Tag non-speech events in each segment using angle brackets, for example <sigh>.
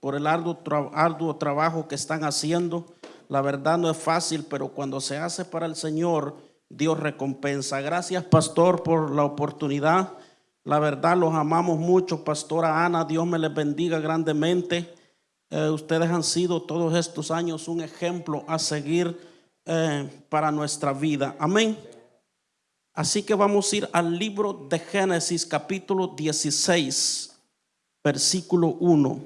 por el arduo, arduo trabajo que están haciendo. La verdad no es fácil, pero cuando se hace para el Señor, Dios recompensa. Gracias, pastor, por la oportunidad. La verdad los amamos mucho, pastora Ana. Dios me les bendiga grandemente. Eh, ustedes han sido todos estos años un ejemplo a seguir eh, para nuestra vida. Amén. Así que vamos a ir al libro de Génesis capítulo 16, versículo 1.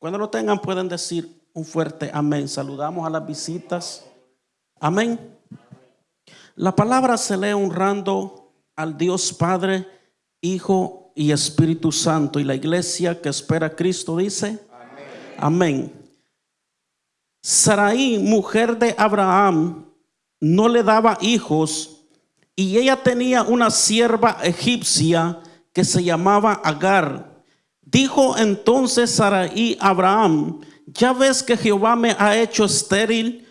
Cuando lo tengan pueden decir un fuerte amén. Saludamos a las visitas. Amén. La palabra se lee honrando al Dios Padre, Hijo y Espíritu Santo. Y la iglesia que espera a Cristo dice, amén. Sarai, mujer de Abraham, no le daba hijos y ella tenía una sierva egipcia que se llamaba Agar. Dijo entonces Sarai a Abraham, ya ves que Jehová me ha hecho estéril,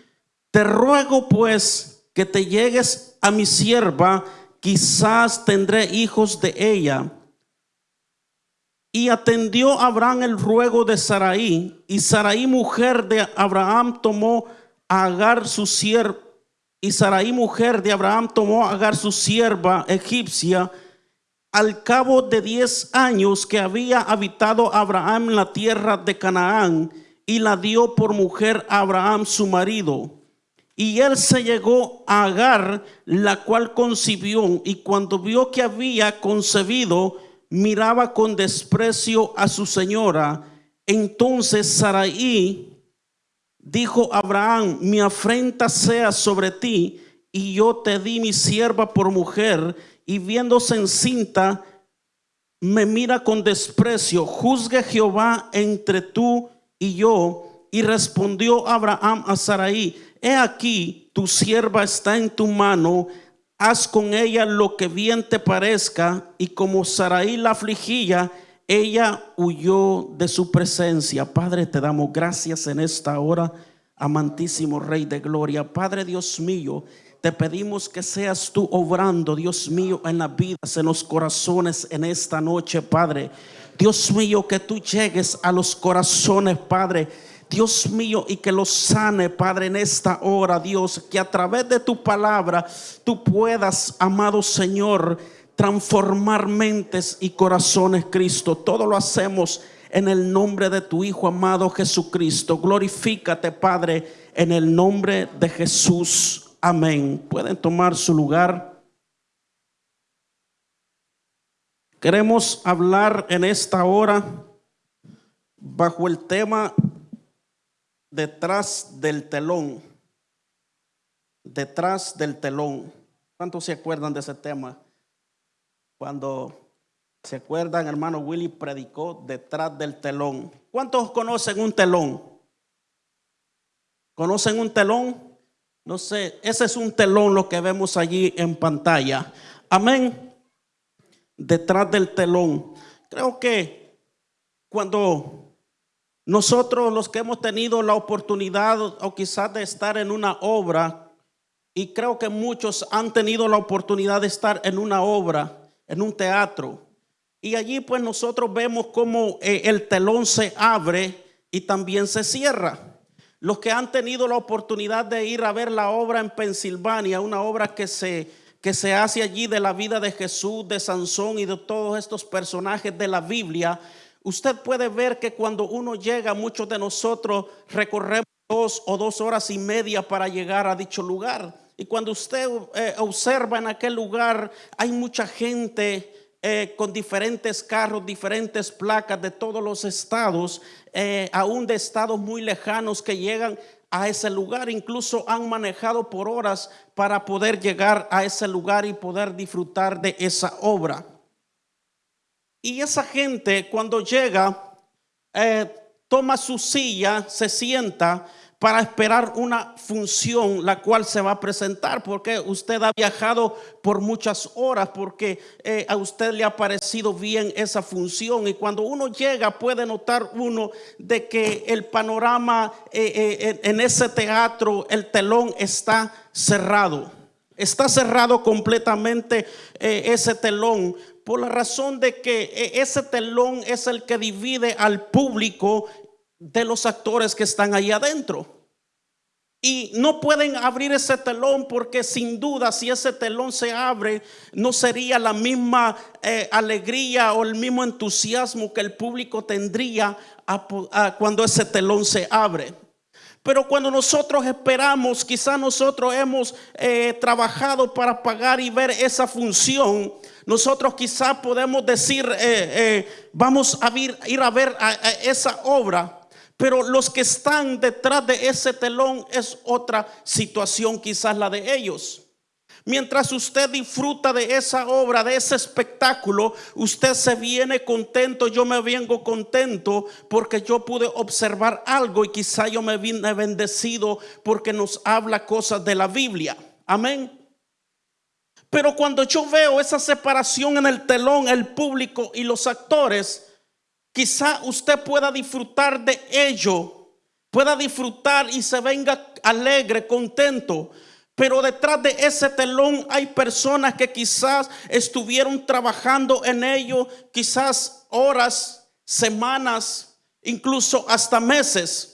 te ruego pues que te llegues a mi sierva, quizás tendré hijos de ella. Y atendió Abraham el ruego de Sarai, y Sarai mujer de Abraham tomó a Agar su sierva, y Sarai mujer de Abraham tomó a Agar su sierva egipcia, al cabo de diez años que había habitado Abraham en la tierra de Canaán, y la dio por mujer a Abraham su marido. Y él se llegó a Agar, la cual concibió, y cuando vio que había concebido, miraba con desprecio a su señora. Entonces Sarai dijo Abraham, mi afrenta sea sobre ti, y yo te di mi sierva por mujer, y viéndose encinta, me mira con desprecio. Juzgue Jehová entre tú y yo. Y respondió Abraham a Sarai, he aquí, tu sierva está en tu mano, haz con ella lo que bien te parezca. Y como Sarai la afligía, ella huyó de su presencia. Padre, te damos gracias en esta hora, amantísimo Rey de Gloria. Padre Dios mío, te pedimos que seas tú obrando, Dios mío, en las vidas, en los corazones en esta noche, Padre. Dios mío, que tú llegues a los corazones, Padre. Dios mío, y que los sane, Padre, en esta hora, Dios, que a través de tu palabra tú puedas, amado Señor, transformar mentes y corazones, Cristo. Todo lo hacemos en el nombre de tu Hijo amado Jesucristo. Glorifícate, Padre, en el nombre de Jesús. Amén. Pueden tomar su lugar. Queremos hablar en esta hora bajo el tema detrás del telón. Detrás del telón. ¿Cuántos se acuerdan de ese tema? Cuando se acuerdan, hermano Willy predicó detrás del telón. ¿Cuántos conocen un telón? ¿Conocen un telón? No sé, ese es un telón lo que vemos allí en pantalla. Amén. Detrás del telón. Creo que cuando nosotros los que hemos tenido la oportunidad o quizás de estar en una obra, y creo que muchos han tenido la oportunidad de estar en una obra, en un teatro, y allí pues nosotros vemos cómo eh, el telón se abre y también se cierra. Los que han tenido la oportunidad de ir a ver la obra en Pensilvania, una obra que se, que se hace allí de la vida de Jesús, de Sansón y de todos estos personajes de la Biblia, usted puede ver que cuando uno llega, muchos de nosotros recorremos dos o dos horas y media para llegar a dicho lugar. Y cuando usted eh, observa en aquel lugar, hay mucha gente eh, con diferentes carros, diferentes placas de todos los estados, eh, aún de estados muy lejanos que llegan a ese lugar, incluso han manejado por horas para poder llegar a ese lugar y poder disfrutar de esa obra. Y esa gente cuando llega, eh, toma su silla, se sienta para esperar una función la cual se va a presentar, porque usted ha viajado por muchas horas, porque eh, a usted le ha parecido bien esa función. Y cuando uno llega puede notar uno de que el panorama eh, eh, en ese teatro, el telón está cerrado. Está cerrado completamente ese telón por la razón de que ese telón es el que divide al público de los actores que están ahí adentro. Y no pueden abrir ese telón porque sin duda si ese telón se abre no sería la misma eh, alegría o el mismo entusiasmo que el público tendría cuando ese telón se abre. Pero cuando nosotros esperamos, quizá nosotros hemos eh, trabajado para pagar y ver esa función, nosotros quizá podemos decir, eh, vamos a ir, ir a ver esa obra. Pero los que están detrás de ese telón es otra situación, quizás la de ellos. Mientras usted disfruta de esa obra, de ese espectáculo, usted se viene contento, yo me vengo contento porque yo pude observar algo y quizá yo me vine bendecido porque nos habla cosas de la Biblia. Amén. Pero cuando yo veo esa separación en el telón, el público y los actores, Quizá usted pueda disfrutar de ello, pueda disfrutar y se venga alegre, contento. Pero detrás de ese telón hay personas que quizás estuvieron trabajando en ello, quizás horas, semanas, incluso hasta meses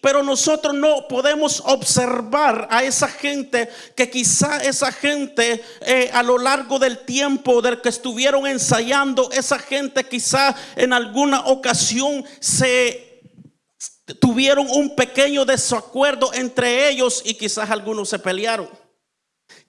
pero nosotros no podemos observar a esa gente que quizá esa gente eh, a lo largo del tiempo del que estuvieron ensayando, esa gente quizá en alguna ocasión se tuvieron un pequeño desacuerdo entre ellos y quizás algunos se pelearon.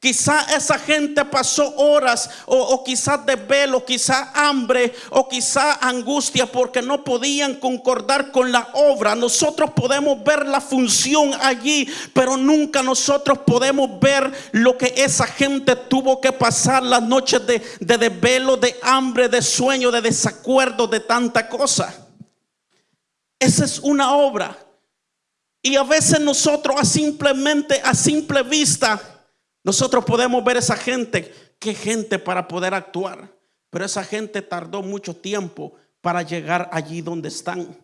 Quizá esa gente pasó horas o, o quizás desvelo, quizá hambre o quizá angustia porque no podían concordar con la obra. Nosotros podemos ver la función allí, pero nunca nosotros podemos ver lo que esa gente tuvo que pasar las noches de, de desvelo, de hambre, de sueño, de desacuerdo, de tanta cosa. Esa es una obra. Y a veces nosotros a simplemente, a simple vista, nosotros podemos ver esa gente, qué gente para poder actuar, pero esa gente tardó mucho tiempo para llegar allí donde están.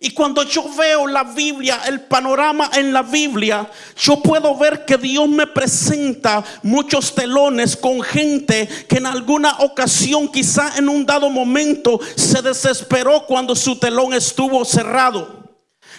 Y cuando yo veo la Biblia, el panorama en la Biblia, yo puedo ver que Dios me presenta muchos telones con gente que en alguna ocasión, quizá en un dado momento, se desesperó cuando su telón estuvo cerrado.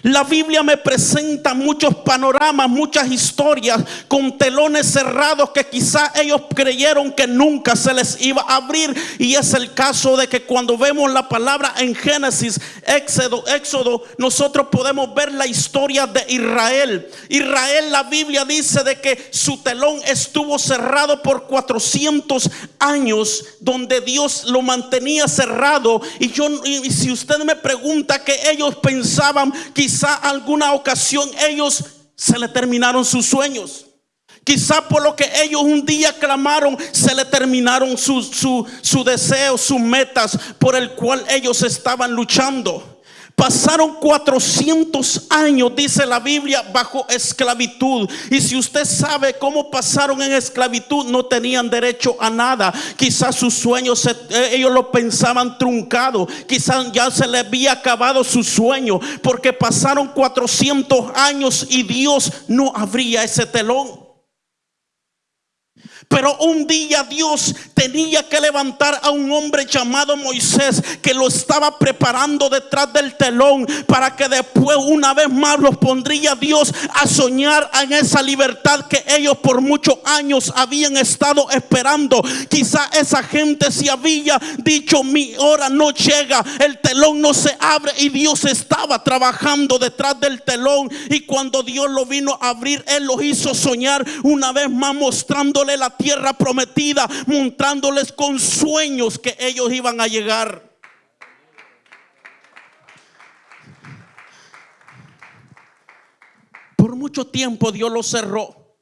La Biblia me presenta muchos panoramas, muchas historias con telones cerrados que quizá ellos creyeron que nunca se les iba a abrir. Y es el caso de que cuando vemos la palabra en Génesis, Éxodo, Éxodo, nosotros podemos ver la historia de Israel. Israel, la Biblia dice de que su telón estuvo cerrado por 400 años, donde Dios lo mantenía cerrado. Y yo, y si usted me pregunta que ellos pensaban, quizá quizá alguna ocasión ellos se le terminaron sus sueños. Quizá por lo que ellos un día clamaron, se le terminaron su, su, su sus metas por el cual ellos estaban luchando. Pasaron 400 años, dice la Biblia, bajo esclavitud. Y si usted sabe cómo pasaron en esclavitud, no tenían derecho a nada. Quizás sus sueños, eh, ellos lo pensaban truncado. Quizás ya se le había acabado su sueño. Porque pasaron 400 años y Dios no abría ese telón. Pero un día Dios tenía que levantar a un hombre llamado Moisés que lo estaba preparando detrás del telón para que después una vez más los pondría Dios a soñar en esa libertad que ellos por muchos años habían estado esperando. Quizá esa gente se había dicho mi hora no llega, el telón no se abre y Dios estaba trabajando detrás del telón y cuando Dios lo vino a abrir, Él los hizo soñar una vez más mostrándole la tierra prometida, montándoles con sueños que ellos iban a llegar. Por mucho tiempo Dios lo cerró,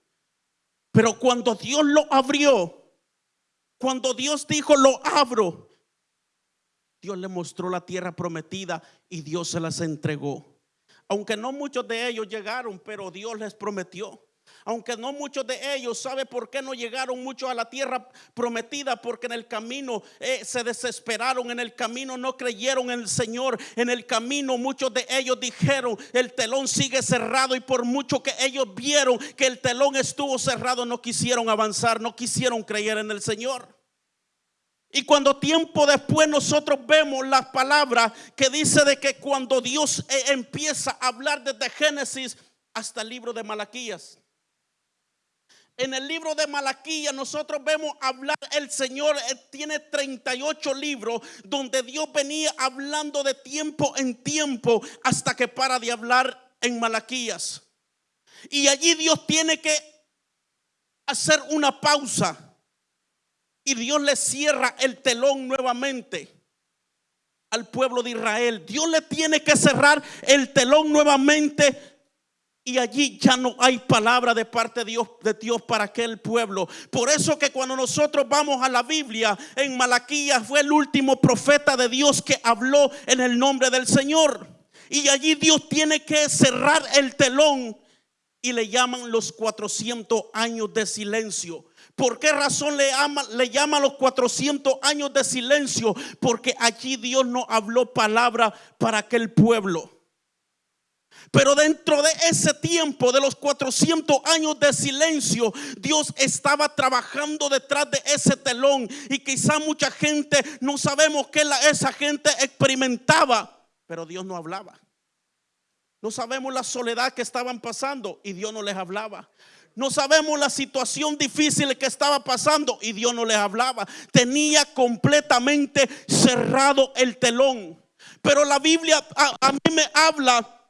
pero cuando Dios lo abrió, cuando Dios dijo lo abro, Dios le mostró la tierra prometida y Dios se las entregó. Aunque no muchos de ellos llegaron, pero Dios les prometió. Aunque no muchos de ellos, ¿sabe por qué no llegaron muchos a la tierra prometida? Porque en el camino eh, se desesperaron, en el camino no creyeron en el Señor, en el camino muchos de ellos dijeron, el telón sigue cerrado y por mucho que ellos vieron que el telón estuvo cerrado, no quisieron avanzar, no quisieron creer en el Señor. Y cuando tiempo después nosotros vemos las palabras que dice de que cuando Dios eh, empieza a hablar desde Génesis hasta el libro de Malaquías. En el libro de Malaquía nosotros vemos hablar, el Señor eh, tiene 38 libros donde Dios venía hablando de tiempo en tiempo hasta que para de hablar en Malaquías. Y allí Dios tiene que hacer una pausa y Dios le cierra el telón nuevamente al pueblo de Israel. Dios le tiene que cerrar el telón nuevamente y allí ya no hay palabra de parte de Dios, de Dios para aquel pueblo. Por eso que cuando nosotros vamos a la Biblia, en Malaquías fue el último profeta de Dios que habló en el nombre del Señor. Y allí Dios tiene que cerrar el telón y le llaman los 400 años de silencio. ¿Por qué razón le, le llama los 400 años de silencio? Porque allí Dios no habló palabra para aquel pueblo. Pero dentro de ese tiempo, de los 400 años de silencio, Dios estaba trabajando detrás de ese telón. Y quizá mucha gente no sabemos qué esa gente experimentaba, pero Dios no hablaba. No sabemos la soledad que estaban pasando y Dios no les hablaba. No sabemos la situación difícil que estaba pasando y Dios no les hablaba. Tenía completamente cerrado el telón. Pero la Biblia a, mí me habla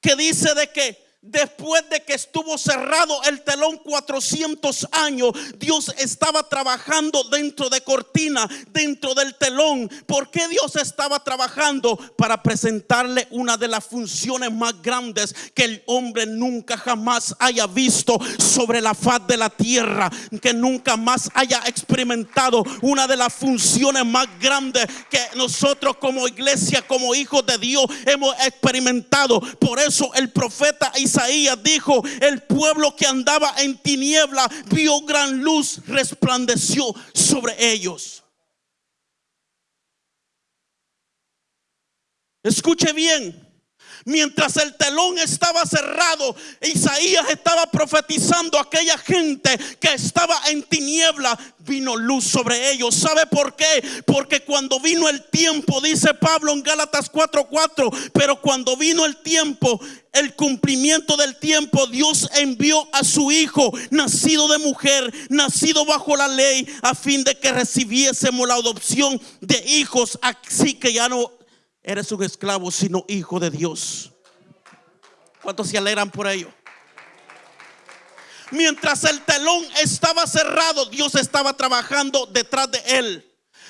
que dice de que Después de que estuvo cerrado el telón 400 años, Dios estaba trabajando dentro de cortina, dentro del telón. ¿Por qué Dios estaba trabajando? Para presentarle una de las funciones más grandes que el hombre nunca jamás haya visto sobre la faz de la tierra, que nunca más haya experimentado una de las funciones más grandes que nosotros como iglesia, como hijos de Dios hemos experimentado. Por eso el profeta Isaías dijo, el pueblo que andaba en tiniebla vio gran luz, resplandeció sobre ellos. Escuche bien. Mientras el telón estaba cerrado, Isaías estaba profetizando a aquella gente que estaba en tiniebla, vino luz sobre ellos. ¿Sabe por qué? Porque cuando vino el tiempo, dice Pablo en Gálatas 4:4, pero cuando vino el tiempo, el cumplimiento del tiempo, Dios envió a su hijo, nacido de mujer, nacido bajo la ley, a fin de que recibiésemos la adopción de hijos, así que ya no eres un esclavo, sino hijo de Dios. ¿Cuántos se alegran por ello? Mientras el telón estaba cerrado, Dios estaba trabajando detrás de él.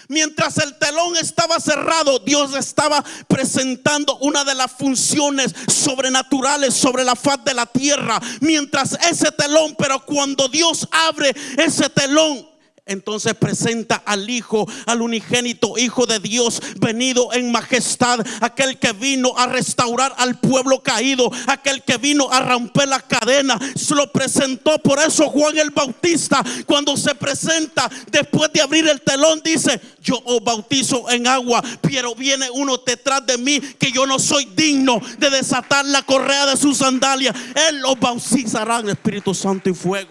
Mientras el telón estaba cerrado, Dios estaba presentando una de las funciones sobrenaturales sobre la faz de la tierra. Mientras ese telón, pero cuando Dios abre ese telón, entonces presenta al Hijo, al unigénito Hijo de Dios, venido en majestad, aquel que vino a restaurar al pueblo caído, aquel que vino a romper la cadena. Se lo presentó, por eso Juan el Bautista, cuando se presenta después de abrir el telón, dice: Yo os bautizo en agua, pero viene uno detrás de mí que yo no soy digno de desatar la correa de su sandalia. Él los bautizará en Espíritu Santo y fuego.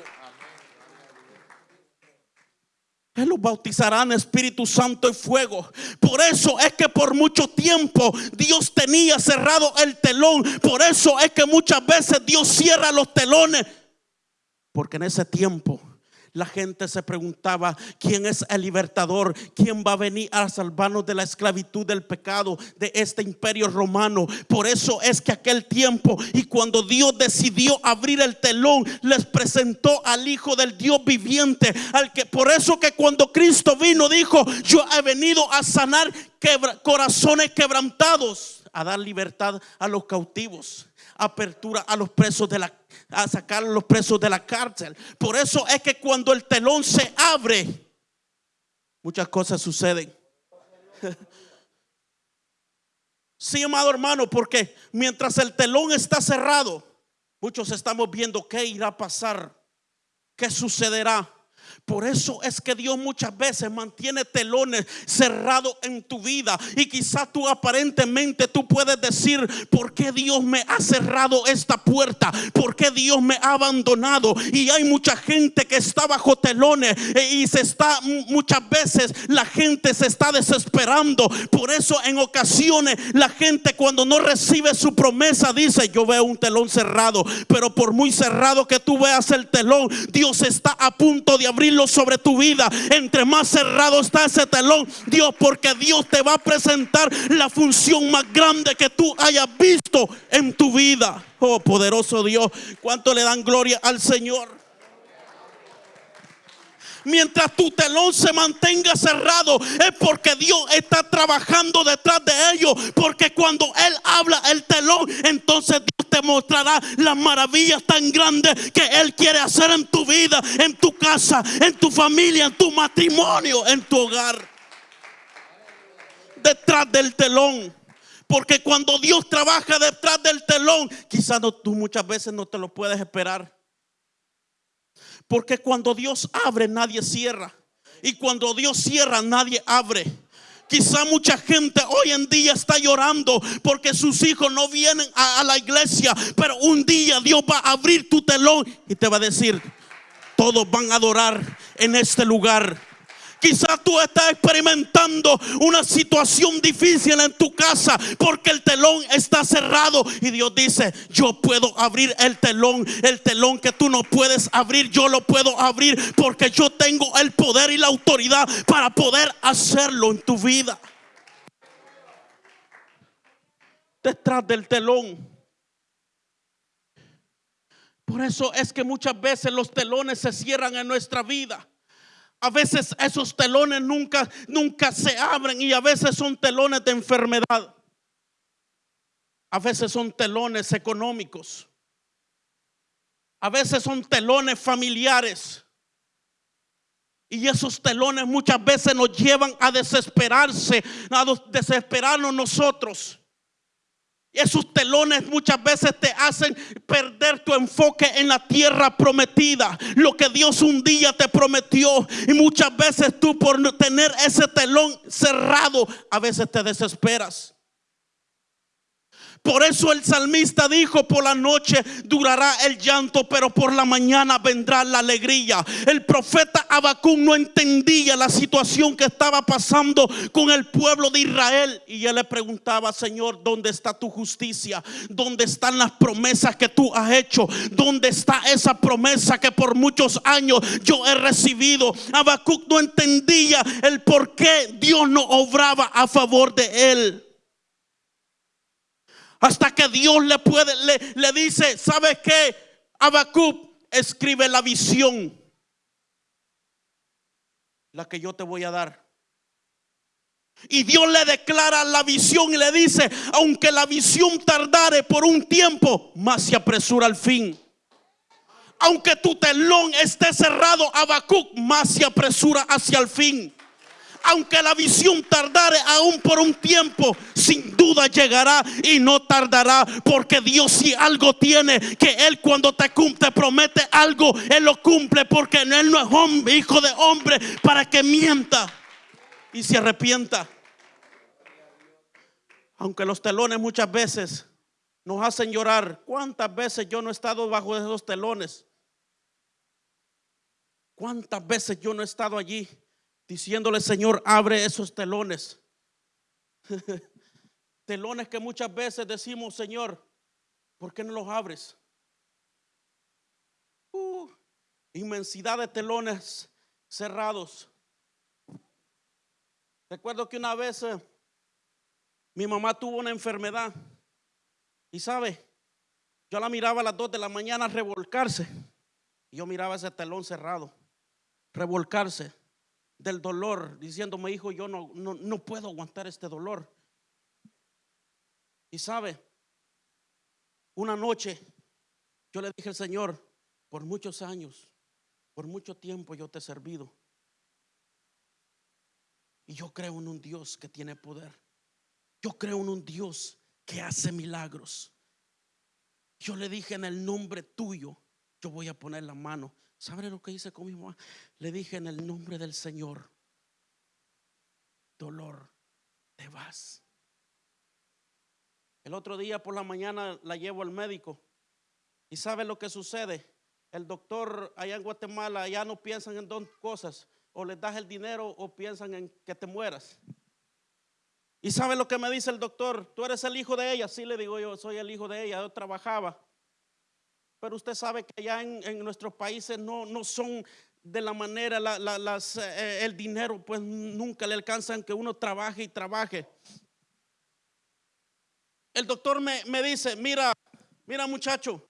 Él los bautizará en Espíritu Santo y fuego. Por eso es que por mucho tiempo Dios tenía cerrado el telón. Por eso es que muchas veces Dios cierra los telones. Porque en ese tiempo la gente se preguntaba, ¿quién es el libertador? ¿Quién va a venir a salvarnos de la esclavitud del pecado de este imperio romano? Por eso es que aquel tiempo y cuando Dios decidió abrir el telón, les presentó al Hijo del Dios viviente, al que por eso que cuando Cristo vino dijo, yo he venido a sanar corazones quebrantados, a dar libertad a los cautivos apertura a los presos de la a sacar a los presos de la cárcel. Por eso es que cuando el telón se abre, muchas cosas suceden. <laughs> Sí, amado hermano, porque mientras el telón está cerrado, Muchos estamos viendo qué irá a pasar, qué sucederá. Por eso es que Dios muchas veces mantiene telones cerrados en tu vida. Y quizás tú aparentemente tú puedes decir, ¿por qué Dios me ha cerrado esta puerta? ¿Por qué Dios me ha abandonado? Y hay mucha gente que está bajo telones e- y se está muchas veces la gente se está desesperando. Por eso en ocasiones la gente cuando no recibe su promesa dice, yo veo un telón cerrado. Pero por muy cerrado que tú veas el telón, Dios está a punto de abrirlo sobre tu vida. Entre más cerrado está ese telón, Dios, porque Dios te va a presentar la función más grande que tú hayas visto en tu vida. Oh, poderoso Dios, ¿cuánto le dan gloria al Señor? Mientras tu telón se mantenga cerrado es porque Dios está trabajando detrás de ellos. Porque cuando Él habla el telón, entonces Dios te mostrará las maravillas tan grandes que Él quiere hacer en tu vida, en tu casa, en tu familia, en tu matrimonio, en tu hogar. Detrás del telón. Porque cuando Dios trabaja detrás del telón, quizás no, tú muchas veces no te lo puedes esperar. Porque cuando Dios abre, nadie cierra. Y cuando Dios cierra, nadie abre. Quizá mucha gente hoy en día está llorando porque sus hijos no vienen a, la iglesia. Pero un día Dios va a abrir tu telón y te va a decir, todos van a adorar en este lugar. Quizás tú estás experimentando una situación difícil en tu casa porque el telón está cerrado y Dios dice, yo puedo abrir el telón, el telón que tú no puedes abrir, yo lo puedo abrir porque yo tengo el poder y la autoridad para poder hacerlo en tu vida. Detrás del telón. Por eso es que muchas veces los telones se cierran en nuestra vida. A veces esos telones nunca, nunca se abren y a veces son telones de enfermedad. A veces son telones económicos. A veces son telones familiares. Y esos telones muchas veces nos llevan a desesperarse, a desesperarnos nosotros. Esos telones muchas veces te hacen perder tu enfoque en la tierra prometida, lo que Dios un día te prometió. Y muchas veces tú por tener ese telón cerrado, a veces te desesperas. Por eso el salmista dijo, por la noche durará el llanto, pero por la mañana vendrá la alegría. El profeta Abacún no entendía la situación que estaba pasando con el pueblo de Israel. Y él le preguntaba, Señor, ¿dónde está tu justicia? ¿Dónde están las promesas que tú has hecho? ¿Dónde está esa promesa que por muchos años yo he recibido? Habacuc no entendía el por qué Dios no obraba a favor de él. Hasta que Dios le puede, le, le dice, ¿sabes qué? Habacuc escribe la visión. La que yo te voy a dar. Y Dios le declara la visión y le dice, aunque la visión tardare por un tiempo, más se apresura al fin. Aunque tu telón esté cerrado, Habacuc, más se apresura hacia el fin aunque la visión tardare aún por un tiempo, sin duda llegará y no tardará, porque Dios si algo tiene, que Él cuando te, te promete algo, Él lo cumple, porque Él no es hombre, hijo de hombre, para que mienta y se arrepienta. Aunque los telones muchas veces nos hacen llorar, ¿cuántas veces yo no he estado bajo esos telones? ¿Cuántas veces yo no he estado allí? Diciéndole, Señor, abre esos telones. <laughs> telones que muchas veces decimos, Señor, ¿por qué no los abres? Uh, inmensidad de telones cerrados. Recuerdo que una vez eh, mi mamá tuvo una enfermedad y sabe, yo la miraba a las 2 de la mañana revolcarse y yo miraba ese telón cerrado, revolcarse del dolor, diciéndome, hijo, yo no, no, no puedo aguantar este dolor. Y sabe, una noche yo le dije al Señor, por muchos años, por mucho tiempo yo te he servido. Y yo creo en un Dios que tiene poder. Yo creo en un Dios que hace milagros. Yo le dije en el nombre tuyo, yo voy a poner la mano. ¿Sabe lo que hice con mi mamá? Le dije en el nombre del Señor, dolor, te vas. El otro día por la mañana la llevo al médico y sabe lo que sucede. El doctor allá en Guatemala ya no piensan en dos cosas, o les das el dinero o piensan en que te mueras. Y sabe lo que me dice el doctor, tú eres el hijo de ella, sí le digo yo, soy el hijo de ella, yo trabajaba. Pero usted sabe que allá en, nuestros países no, no son de la manera, las, eh, el dinero pues nunca le alcanzan que uno trabaje y trabaje. El doctor me, me dice, mira, mira muchacho,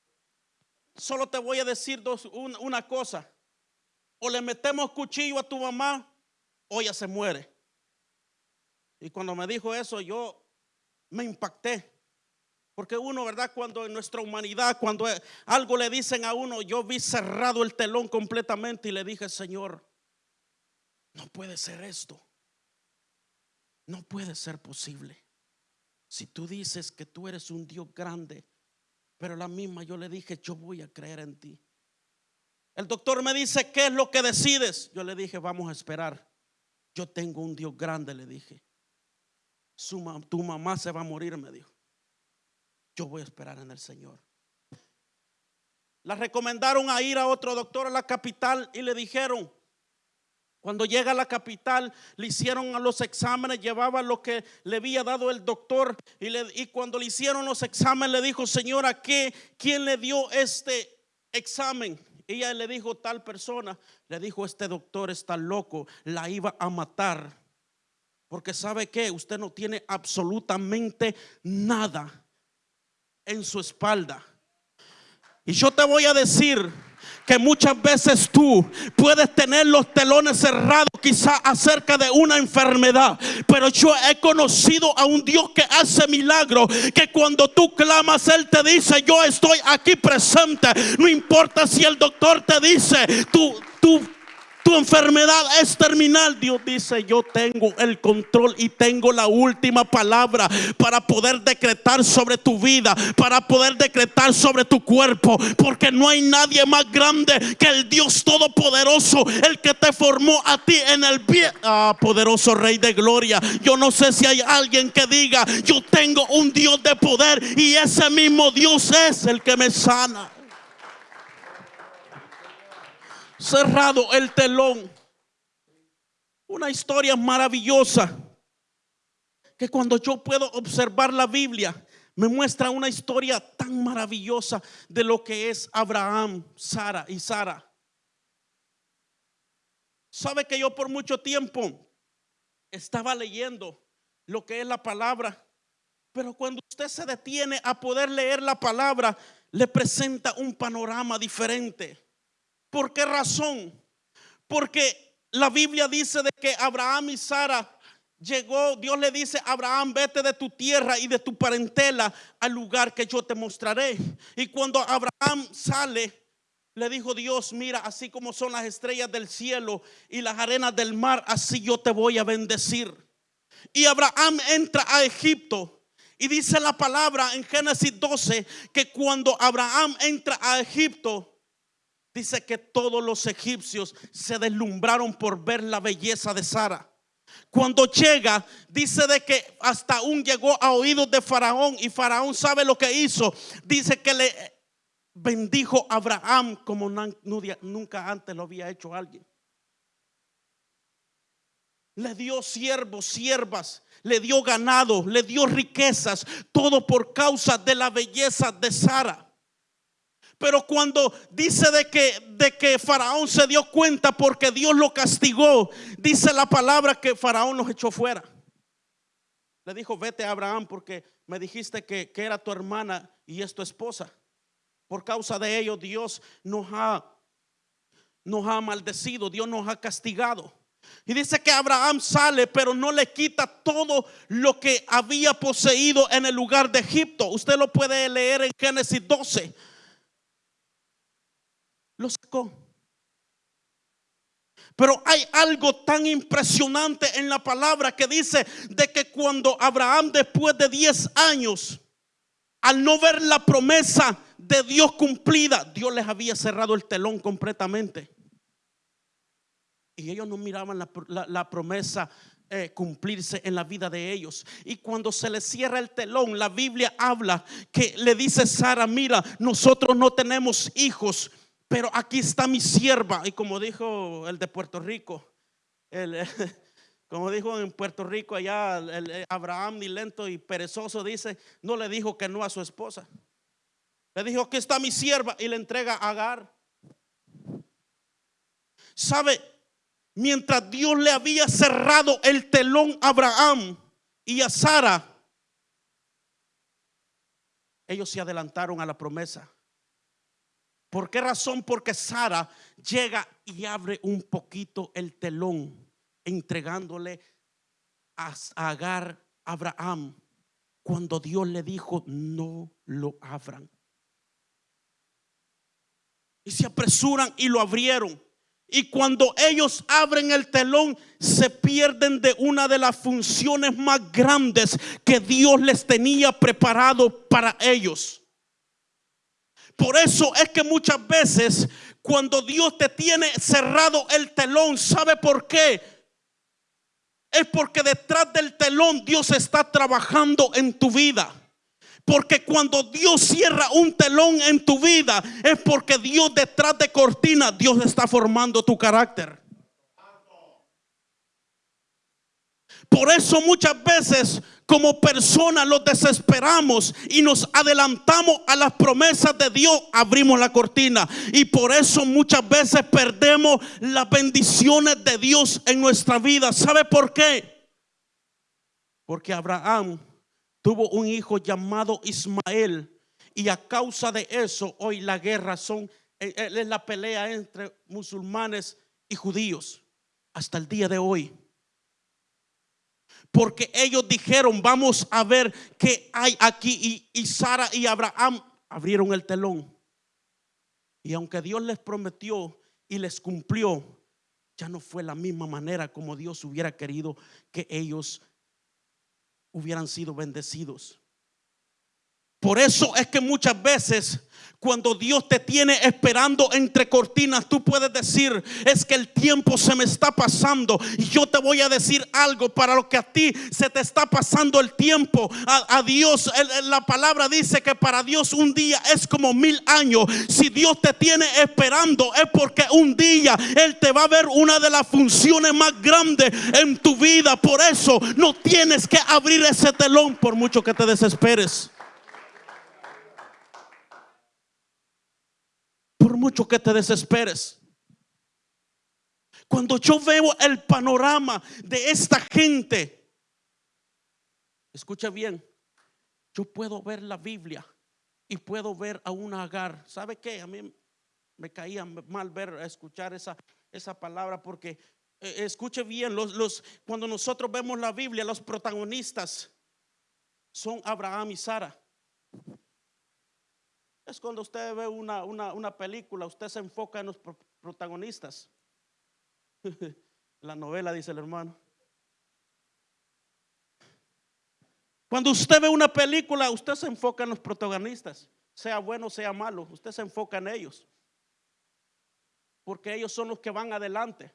solo te voy a decir dos, una cosa. O le metemos cuchillo a tu mamá o ella se muere. Y cuando me dijo eso, yo me impacté. Porque uno, ¿verdad? Cuando en nuestra humanidad, cuando algo le dicen a uno, yo vi cerrado el telón completamente y le dije, Señor, no puede ser esto. No puede ser posible. Si tú dices que tú eres un Dios grande, pero la misma yo le dije, yo voy a creer en ti. El doctor me dice, ¿qué es lo que decides? Yo le dije, vamos a esperar. Yo tengo un Dios grande, le dije. tu mamá se va a morir, me dijo. Yo voy a esperar en el Señor. La recomendaron a ir a otro doctor a la capital y le dijeron, cuando llega a la capital, le hicieron a los exámenes, llevaba lo que le había dado el doctor y, cuando le hicieron los exámenes le dijo, señora, ¿qué, ¿quién le dio este examen? Ella le dijo, tal persona, le dijo, este doctor está loco, la iba a matar. Porque sabe que usted no tiene absolutamente nada en su espalda. Y yo te voy a decir, que muchas veces tú puedes tener los telones cerrados quizá acerca de una enfermedad, pero yo he conocido a un Dios que hace milagros, que cuando tú clamas, Él te dice, yo estoy aquí presente, no importa si el doctor te dice, tú, tú tu enfermedad es terminal, Dios dice, yo tengo el control y tengo la última palabra para poder decretar sobre tu vida, para poder decretar sobre tu cuerpo, porque no hay nadie más grande que el Dios Todopoderoso, el que te formó a ti en el pie. Ah, poderoso Rey de Gloria. Yo no sé si hay alguien que diga, yo tengo un Dios de poder y ese mismo Dios es el que me sana cerrado el telón. Una historia maravillosa que cuando yo puedo observar la Biblia, me muestra una historia tan maravillosa de lo que es Abraham, Sara y Sara. Sabe que yo por mucho tiempo estaba leyendo lo que es la palabra, pero cuando usted se detiene a poder leer la palabra, le presenta un panorama diferente. ¿Por qué razón? Porque la Biblia dice de que Abraham y Sara llegó, Dios le dice, Abraham, vete de tu tierra y de tu parentela al lugar que yo te mostraré. Y cuando Abraham sale, le dijo Dios, mira, así como son las estrellas del cielo y las arenas del mar, así yo te voy a bendecir. Y Abraham entra a Egipto. Y dice la palabra en Génesis 12 que cuando Abraham entra a Egipto, Dice que todos los egipcios se deslumbraron por ver la belleza de Sara. Cuando llega, dice de que hasta aún llegó a oídos de Faraón y Faraón sabe lo que hizo. Dice que le bendijo a Abraham como nunca antes lo había hecho alguien. Le dio siervos, siervas, le dio ganado, le dio riquezas, todo por causa de la belleza de Sara. Pero cuando dice de que, de que Faraón se dio cuenta porque Dios lo castigó, dice la palabra que Faraón los echó fuera. Le dijo, vete Abraham porque me dijiste que, que era tu hermana y es tu esposa. Por causa de ello Dios nos ha, nos ha maldecido, Dios nos ha castigado. Y dice que Abraham sale, pero no le quita todo lo que había poseído en el lugar de Egipto. Usted lo puede leer en Génesis 12 lo sacó. Pero hay algo tan impresionante en la palabra que dice de que cuando Abraham después de 10 años al no ver la promesa de Dios cumplida, Dios les había cerrado el telón completamente. Y ellos no miraban la, promesa eh, cumplirse en la vida de ellos. Y cuando se les cierra el telón, la Biblia habla que le dice Sara, mira, nosotros no tenemos hijos, pero aquí está mi sierva. Y como dijo el de Puerto Rico, <laughs> como dijo en Puerto Rico allá, el, Abraham ni lento y perezoso dice, no le dijo que no a su esposa. Le dijo, aquí está mi sierva y le entrega a Agar. ¿Sabe? mientras Dios le había cerrado el telón a Abraham y a Sara, ellos se adelantaron a la promesa. ¿Por qué razón? Porque Sara llega y abre un poquito el telón, entregándole a Agar Abraham cuando Dios le dijo, no lo abran. Y se apresuran y lo abrieron. Y cuando ellos abren el telón, se pierden de una de las funciones más grandes que Dios les tenía preparado para ellos. Por eso es que muchas veces cuando Dios te tiene cerrado el telón, ¿sabe por qué? Es porque detrás del telón Dios está trabajando en tu vida. Porque cuando Dios cierra un telón en tu vida, es porque Dios detrás de cortina, Dios está formando tu carácter. Por eso muchas veces como personas los desesperamos y nos adelantamos a las promesas de Dios, abrimos la cortina. Y por eso muchas veces perdemos las bendiciones de Dios en nuestra vida. ¿Sabe por qué? Porque Abraham tuvo un hijo llamado Ismael y a causa de eso hoy la guerra son eh, eh, es la pelea entre musulmanes y judíos hasta el día de hoy. Porque ellos dijeron, vamos a ver qué hay aquí. Y, y Sara y Abraham abrieron el telón. Y aunque Dios les prometió y les cumplió, ya no fue la misma manera como Dios hubiera querido que ellos hubieran sido bendecidos. Por eso es que muchas veces cuando Dios te tiene esperando entre cortinas, tú puedes decir, es que el tiempo se me está pasando. Y yo te voy a decir algo para lo que a ti se te está pasando el tiempo. A, Dios, la palabra dice que para Dios un día es como mil años. Si Dios te tiene esperando es porque un día Él te va a ver una de las funciones más grandes en tu vida. Por eso no tienes que abrir ese telón por mucho que te desesperes. Por mucho que te desesperes. Cuando yo veo el panorama de esta gente, escucha bien, yo puedo ver la Biblia y puedo ver a un agar. ¿Sabe qué? A mí me caía mal ver, escuchar esa, esa palabra porque eh, escuche bien, los, los, cuando nosotros vemos la Biblia, los protagonistas son Abraham y Sara. Es cuando usted ve una, película, usted se enfoca en los protagonistas. <laughs> La novela, dice el hermano. Cuando usted ve una película, usted se enfoca en los protagonistas, sea bueno, sea malo, usted se enfoca en ellos. Porque ellos son los que van adelante.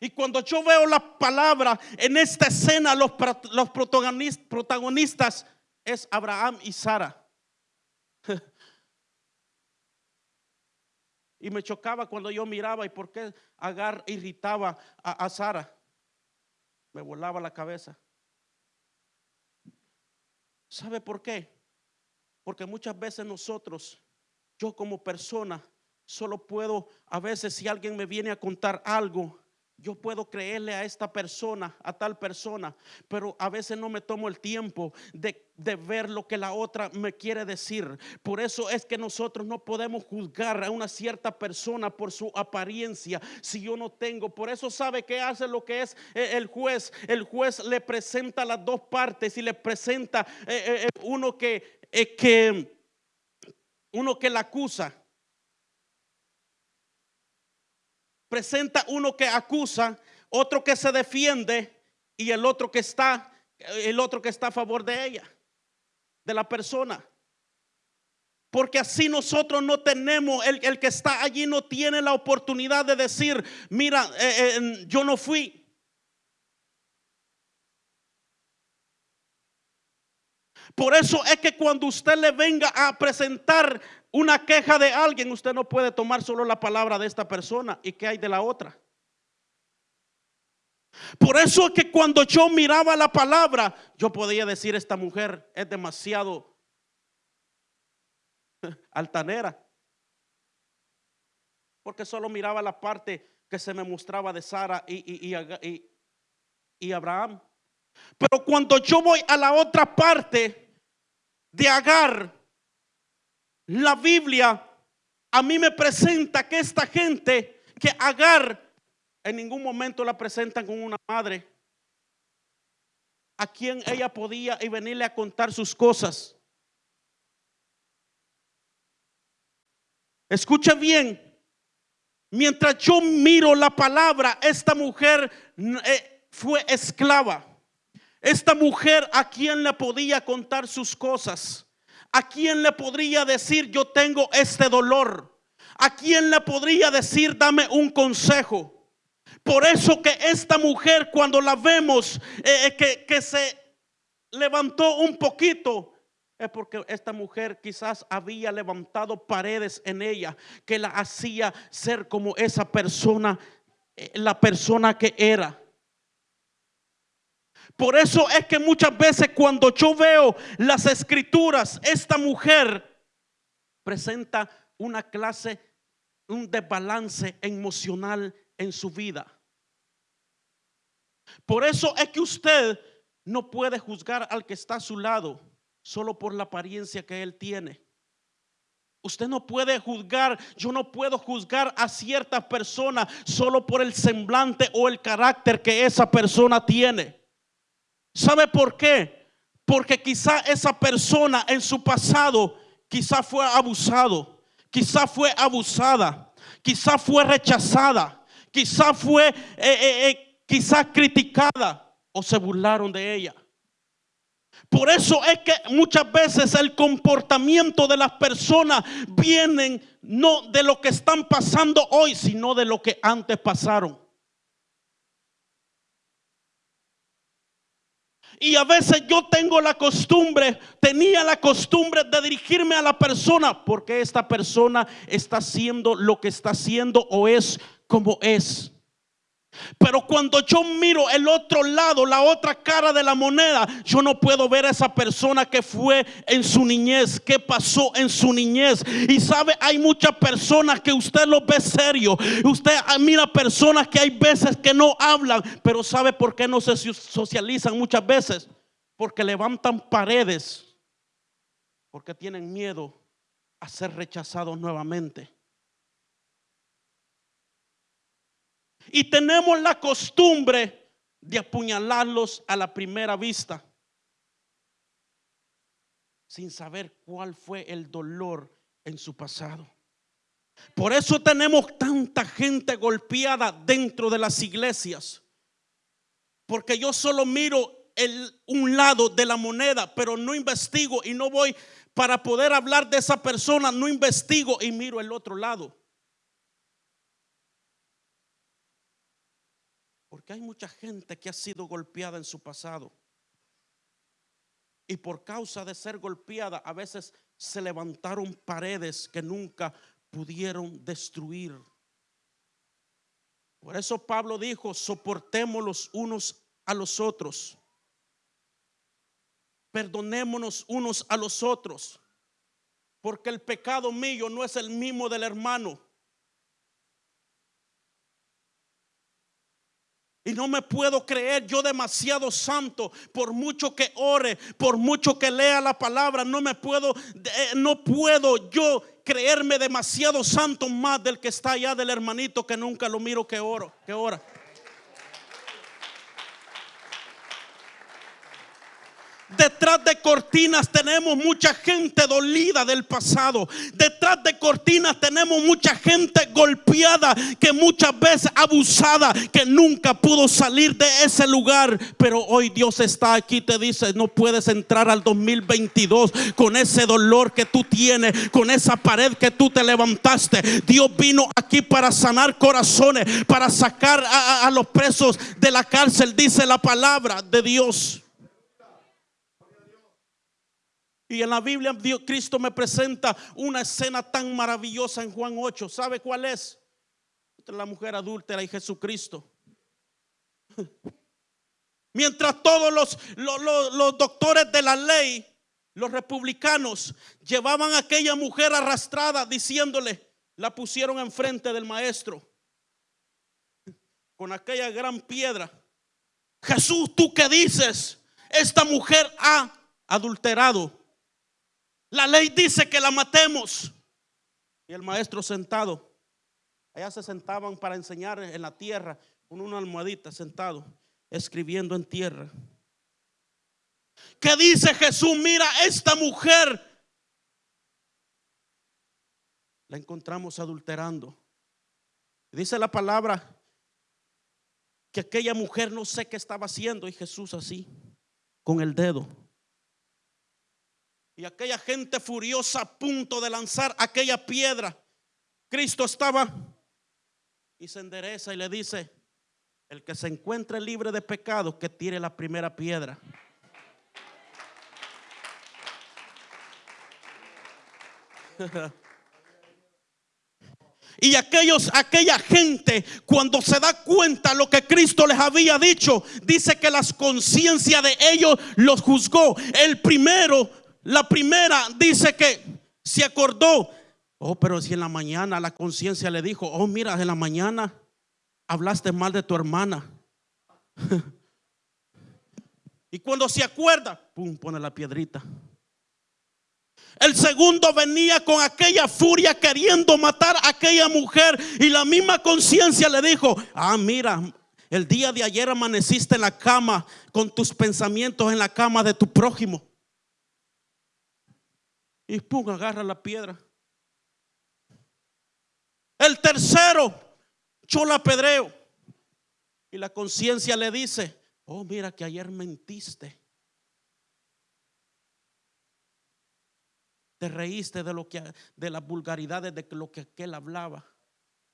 Y cuando yo veo la palabra en esta escena, los, los protagonistas es Abraham y Sara. <laughs> Y me chocaba cuando yo miraba y por qué Agar irritaba a, Sara. Me volaba la cabeza. ¿Sabe por qué? Porque muchas veces nosotros, yo como persona, solo puedo, a veces si alguien me viene a contar algo, yo puedo creerle a esta persona, a tal persona, pero a veces no me tomo el tiempo de, ver lo que la otra me quiere decir. Por eso es que nosotros no podemos juzgar a una cierta persona por su apariencia si yo no tengo. Por eso sabe que hace lo que es eh, el juez. El juez le presenta las dos partes y le presenta eh, eh, uno que, que uno que la acusa presenta uno que acusa, otro que se defiende y el otro que está el otro que está a favor de ella, de la persona. Porque así nosotros no tenemos, el, el, que está allí no tiene la oportunidad de decir, mira, eh, eh, yo no fui. Por eso es que cuando usted le venga a presentar una queja de alguien, usted no puede tomar solo la palabra de esta persona y qué hay de la otra. Por eso es que cuando yo miraba la palabra, yo podía decir, esta mujer es demasiado <laughs> altanera. Porque solo miraba la parte que se me mostraba de Sara y, y, y, Abraham. Pero cuando yo voy a la otra parte de Agar, la Biblia a mí me presenta que esta gente, que Agar en ningún momento la presentan con una madre a quien ella podía y venirle a contar sus cosas. Escucha bien. Mientras yo miro la palabra, esta mujer eh, fue esclava. Esta mujer a quien le podía contar sus cosas. A quien le podría decir yo tengo este dolor. A quien le podría decir dame un consejo. Por eso que esta mujer cuando la vemos eh, eh, que, que se levantó un poquito, es porque esta mujer quizás había levantado paredes en ella que la hacía ser como esa persona, eh, la persona que era. Por eso es que muchas veces cuando yo veo las escrituras, esta mujer presenta una clase, un desbalance emocional en su vida. Por eso es que usted no puede juzgar al que está a su lado solo por la apariencia que él tiene. Usted no puede juzgar, yo no puedo juzgar a cierta persona solo por el semblante o el carácter que esa persona tiene. ¿Sabe por qué? Porque quizá esa persona en su pasado quizá fue abusado, quizá fue abusada, quizá fue rechazada, quizá fue eh, eh, eh quizás criticada o se burlaron de ella. Por eso es que muchas veces el comportamiento de las personas vienen no de lo que están pasando hoy, sino de lo que antes pasaron. Y a veces yo tengo la costumbre, tenía la costumbre de dirigirme a la persona porque esta persona está haciendo lo que está haciendo o es como es. Pero cuando yo miro el otro lado, la otra cara de la moneda, yo no puedo ver a esa persona que fue en su niñez, que pasó en su niñez. Y sabe, hay muchas personas que usted los ve serio. Usted mira personas que hay veces que no hablan, pero ¿sabe por qué no se socializan muchas veces? Porque levantan paredes, porque tienen miedo a ser rechazados nuevamente. Y tenemos la costumbre de apuñalarlos a la primera vista, sin saber cuál fue el dolor en su pasado. Por eso tenemos tanta gente golpeada dentro de las iglesias. Porque yo solo miro el, un lado de la moneda, pero no investigo y no voy para poder hablar de esa persona, no investigo y miro el otro lado. Porque hay mucha gente que ha sido golpeada en su pasado. Y por causa de ser golpeada, a veces se levantaron paredes que nunca pudieron destruir. Por eso Pablo dijo, soportemos los unos a los otros. Perdonémonos unos a los otros. Porque el pecado mío no es el mismo del hermano. Y no me puedo creer yo demasiado santo por mucho que ore, por mucho que lea la palabra, no me puedo eh, no puedo yo creerme demasiado santo más del que está allá del hermanito que nunca lo miro que oro, que ora. Detrás de cortinas tenemos mucha gente dolida del pasado. Detrás de cortinas tenemos mucha gente golpeada, que muchas veces abusada, que nunca pudo salir de ese lugar. Pero hoy Dios está aquí, te dice, no puedes entrar al 2022 con ese dolor que tú tienes, con esa pared que tú te levantaste. Dios vino aquí para sanar corazones, para sacar a, a los presos de la cárcel, dice la palabra de Dios. Y en la Biblia Cristo me presenta una escena tan maravillosa en Juan 8. ¿Sabe cuál es? La mujer adúltera y Jesucristo. <laughs> Mientras todos los, los doctores de la ley, los republicanos, llevaban a aquella mujer arrastrada diciéndole, la pusieron enfrente del maestro con aquella gran piedra. Jesús, ¿tú qué dices? Esta mujer ha adulterado. La ley dice que la matemos. Y el maestro sentado. Allá se sentaban para enseñar en la tierra con una almohadita sentado, escribiendo en tierra. ¿Qué dice Jesús? Mira, esta mujer la encontramos adulterando. Dice la palabra que aquella mujer no sé qué estaba haciendo y Jesús así, con el dedo y aquella gente furiosa a punto de lanzar aquella piedra. Cristo estaba y se endereza y le dice, el que se encuentre libre de pecado, que tire la primera piedra. <laughs> Y aquellos, aquella gente, cuando se da cuenta lo que Cristo les había dicho, dice que las conciencias de ellos los juzgó. El primero la primera dice que se acordó. Oh, pero si en la mañana la conciencia le dijo, oh, mira, en la mañana hablaste mal de tu hermana. <laughs> y cuando se acuerda, pum, pone la piedrita. El segundo venía con aquella furia queriendo matar a aquella mujer y la misma conciencia le dijo, ah, mira, el día de ayer amaneciste en la cama con tus pensamientos en la cama de tu prójimo. Y pum, agarra la piedra. El tercero, yo la pedreo. Y la conciencia le dice, oh, mira que ayer mentiste. Te reíste de lo que de las vulgaridades de lo que aquel hablaba.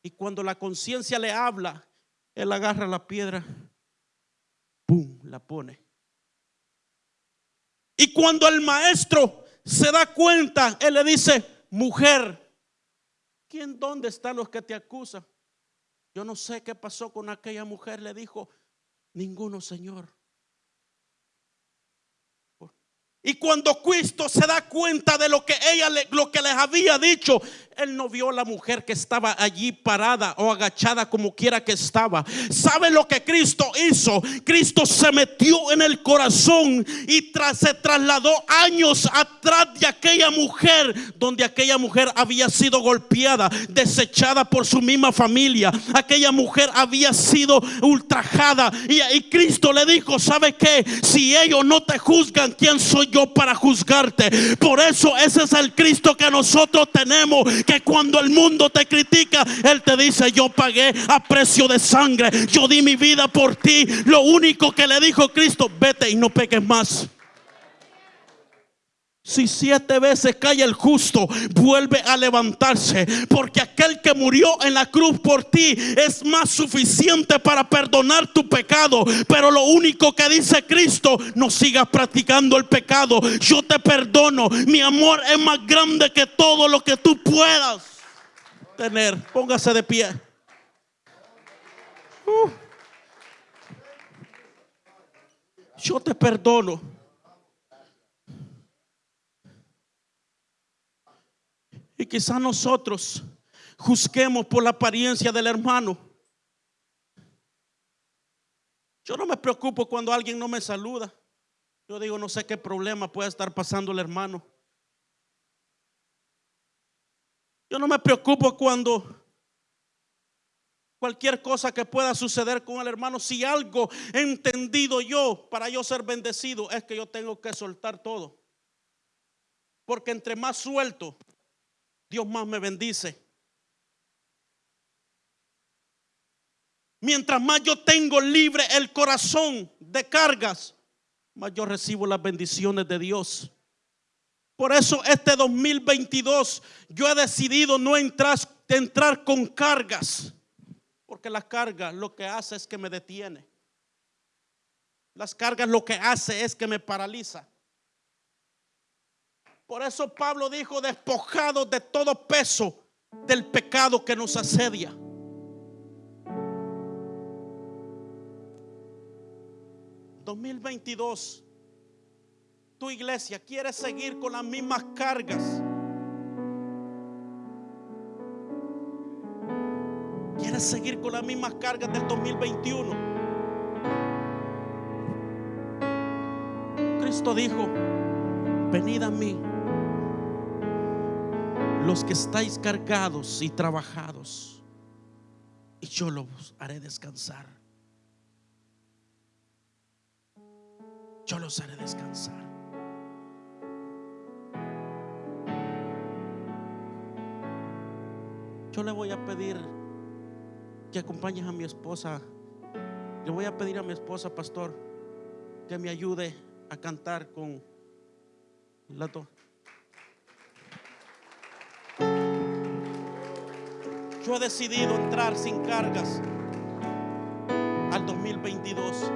Y cuando la conciencia le habla, él agarra la piedra, pum, la pone. Y cuando el maestro se da cuenta, él le dice, mujer, ¿quién dónde están los que te acusan? Yo no sé qué pasó con aquella mujer, le dijo, ninguno, Señor. Y cuando Cristo se da cuenta de lo que ella lo que les había dicho, él no vio a la mujer que estaba allí parada o agachada como quiera que estaba. ¿Sabe lo que Cristo hizo? Cristo se metió en el corazón y tras, se trasladó años atrás de aquella mujer, donde aquella mujer había sido golpeada, desechada por su misma familia. Aquella mujer había sido ultrajada y, Cristo le dijo, ¿sabe qué? Si ellos no te juzgan, ¿quién soy yo para juzgarte. Por eso ese es el Cristo que nosotros tenemos. Que cuando el mundo te critica, Él te dice, yo pagué a precio de sangre. Yo di mi vida por ti. Lo único que le dijo Cristo, vete y no peques más. Si siete veces cae el justo, vuelve a levantarse. Porque aquel que murió en la cruz por ti es más suficiente para perdonar tu pecado. Pero lo único que dice Cristo, no sigas practicando el pecado. Yo te perdono. Mi amor es más grande que todo lo que tú puedas tener. Póngase de pie. Uh. Yo te perdono. Y quizás nosotros juzguemos por la apariencia del hermano. Yo no me preocupo cuando alguien no me saluda. Yo digo, no sé qué problema puede estar pasando el hermano. Yo no me preocupo cuando cualquier cosa que pueda suceder con el hermano, si algo he entendido yo para yo ser bendecido, es que yo tengo que soltar todo. Porque entre más suelto, Dios más me bendice. Mientras más yo tengo libre el corazón de cargas, más yo recibo las bendiciones de Dios. Por eso este 2022 yo he decidido no entrar, entrar con cargas, porque la carga lo que hace es que me detiene. Las cargas lo que hace es que me paraliza. Por eso Pablo dijo, despojado de todo peso del pecado que nos asedia. ¿2022 tu iglesia quiere seguir con las mismas cargas? ¿Quieres seguir con las mismas cargas del 2021? Cristo dijo, venid a mí los que estáis cargados y trabajados, y yo los haré descansar. Yo los haré descansar. Yo le voy a pedir que acompañes a mi esposa. Le voy a pedir a mi esposa, pastor, que me ayude a cantar con la to- Yo he decidido entrar sin cargas al 2022.